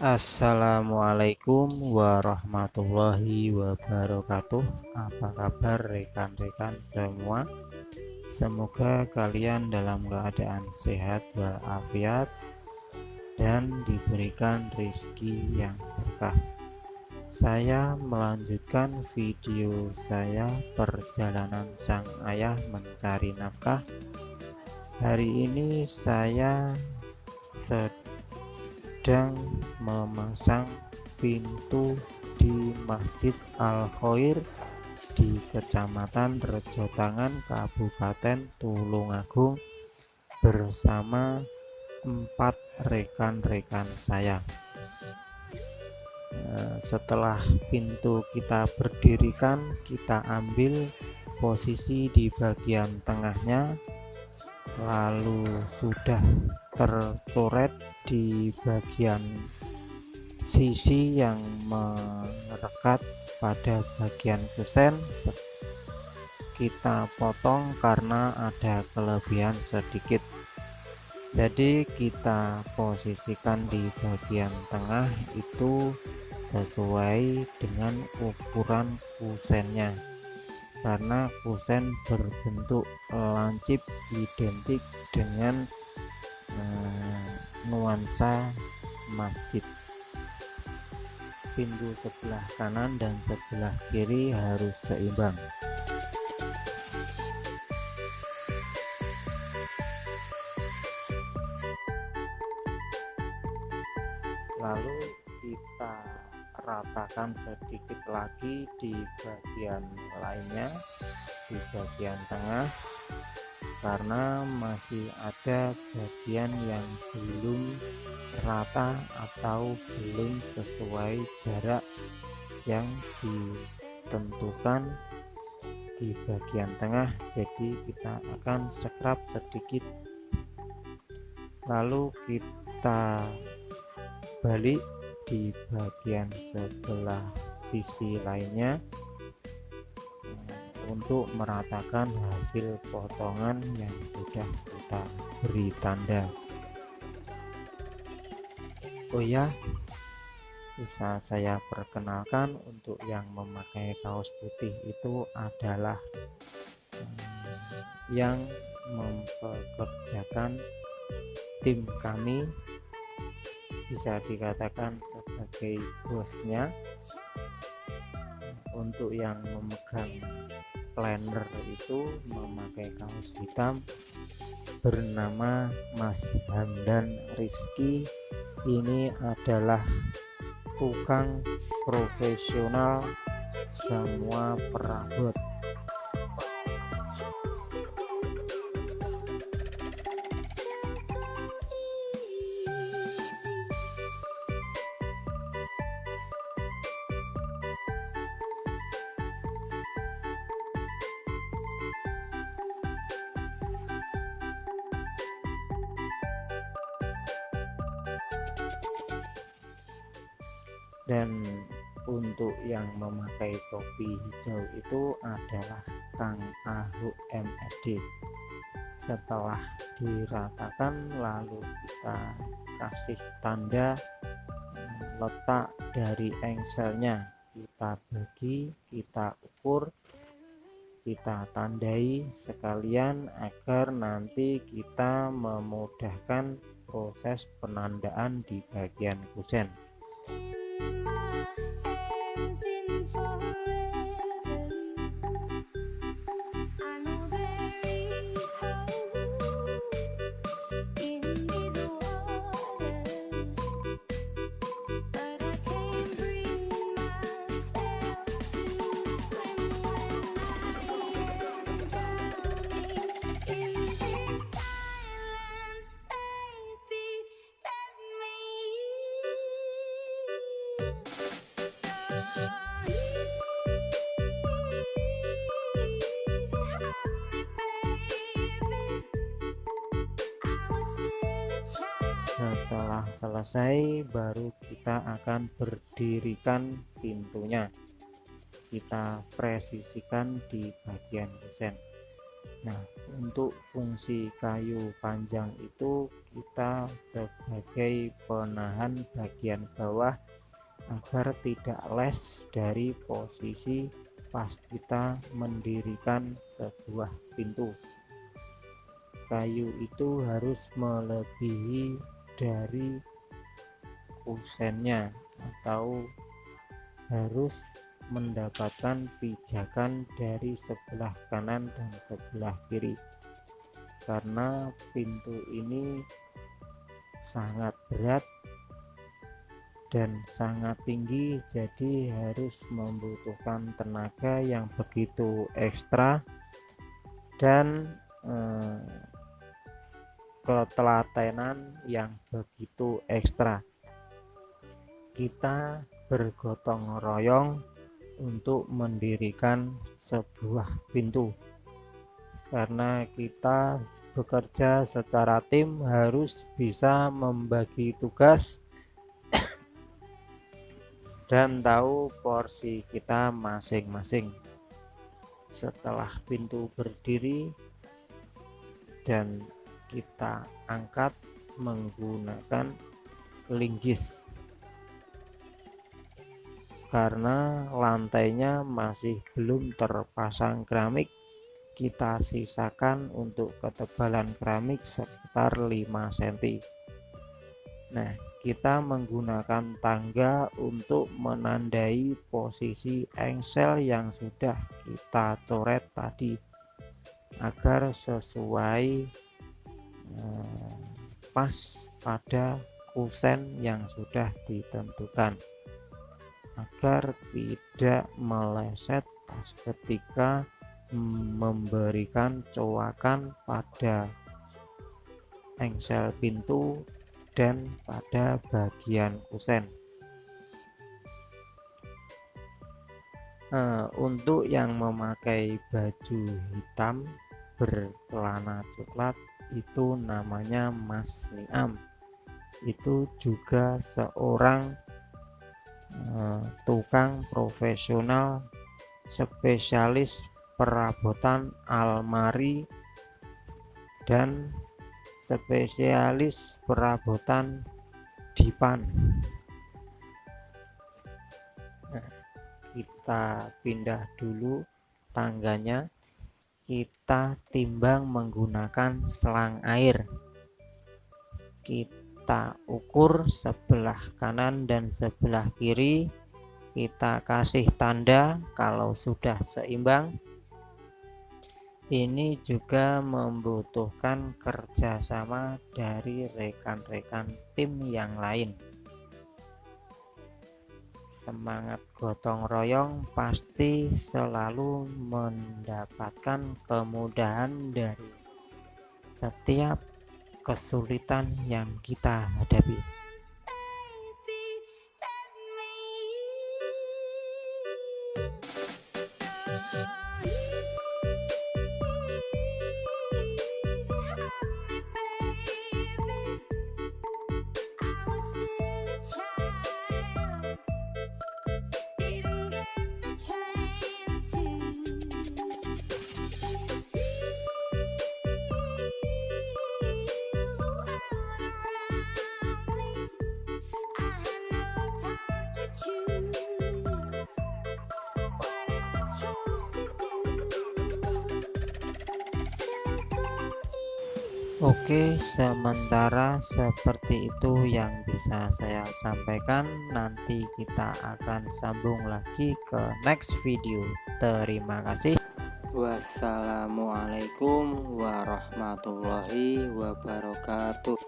Assalamualaikum warahmatullahi wabarakatuh. Apa kabar rekan-rekan semua? Semoga kalian dalam keadaan sehat walafiat Dan diberikan rezeki yang berkah. Saya melanjutkan video saya Perjalanan sang ayah mencari nafkah. Hari ini saya sedang sedang memasang pintu di Masjid Al-Khair di Kecamatan Rejotangan Kabupaten Tulungagung bersama empat rekan-rekan saya. Eh, setelah pintu kita berdirikan kita ambil posisi di bagian tengahnya lalu sudah tercoret di bagian sisi yang merekat pada bagian kusen. Kita potong karena ada kelebihan sedikit. Jadi kita posisikan di bagian tengah itu sesuai dengan ukuran kusennya. Karena kusen berbentuk lancip identik dengan eh, nuansa masjid. Pintu sebelah kanan dan sebelah kiri harus seimbang. Lalu kita ratakan sedikit lagi di bagian lainnya di bagian tengah karena masih ada bagian yang belum rata atau belum sesuai jarak yang ditentukan di bagian tengah. Jadi kita akan scrap sedikit. Lalu kita balik di bagian sebelah sisi lainnya untuk meratakan hasil potongan yang sudah kita beri tanda. Oh ya bisa saya perkenalkan untuk yang memakai kaos putih itu adalah hmm, yang mempekerjakan tim kami. Bisa dikatakan sebagai bosnya. Untuk yang memegang planner itu memakai kaos hitam bernama Mas Hamdan Rizky. Ini adalah tukang profesional semua perabot dan untuk yang memakai topi hijau itu adalah Kang Ahuk MSD setelah diratakan lalu kita kasih tanda letak dari engselnya. Kita bagi kita ukur kita tandai sekalian agar nanti kita memudahkan proses penandaan di bagian kusen in for phó setelah selesai baru kita akan berdirikan pintunya. Kita presisikan di bagian kusen Nah, untuk fungsi kayu panjang itu kita sebagai penahan bagian bawah agar tidak les dari posisi pas kita mendirikan sebuah pintu. Kayu itu harus melebihi dari kusennya atau harus mendapatkan pijakan dari sebelah kanan dan sebelah kiri. Karena pintu ini sangat berat dan sangat tinggi jadi harus membutuhkan tenaga yang begitu ekstra. Dan eh, ketelatenan yang begitu ekstra. Kita bergotong royong untuk mendirikan sebuah pintu. Karena kita bekerja secara tim harus bisa membagi tugas dan tahu porsi kita masing-masing. Setelah pintu berdiri dan kita angkat menggunakan linggis. Karena lantainya masih belum terpasang keramik kita sisakan untuk ketebalan keramik sekitar 5 cm nah kita menggunakan tangga untuk menandai posisi engsel yang sudah kita coret tadi agar sesuai pas pada kusen yang sudah ditentukan agar tidak meleset pas ketika memberikan coakan pada engsel pintu dan pada bagian kusen. Uh, untuk yang memakai baju hitam bercelana coklat itu namanya Mas Niam. Itu juga seorang Eh, tukang profesional spesialis perabotan almari dan spesialis perabotan dipan. Nah, kita pindah dulu tangganya kita timbang menggunakan selang air. Kita ukur sebelah kanan dan sebelah kiri. Kita kasih tanda kalau sudah seimbang. Ini juga membutuhkan kerjasama dari rekan-rekan tim yang lain semangat gotong royong pasti selalu mendapatkan kemudahan dari setiap kesulitan yang kita hadapi. Oke, sementara seperti itu yang bisa saya sampaikan. Nanti kita akan sambung lagi ke next video. Terima kasih. Wassalamualaikum warahmatullahi wabarakatuh.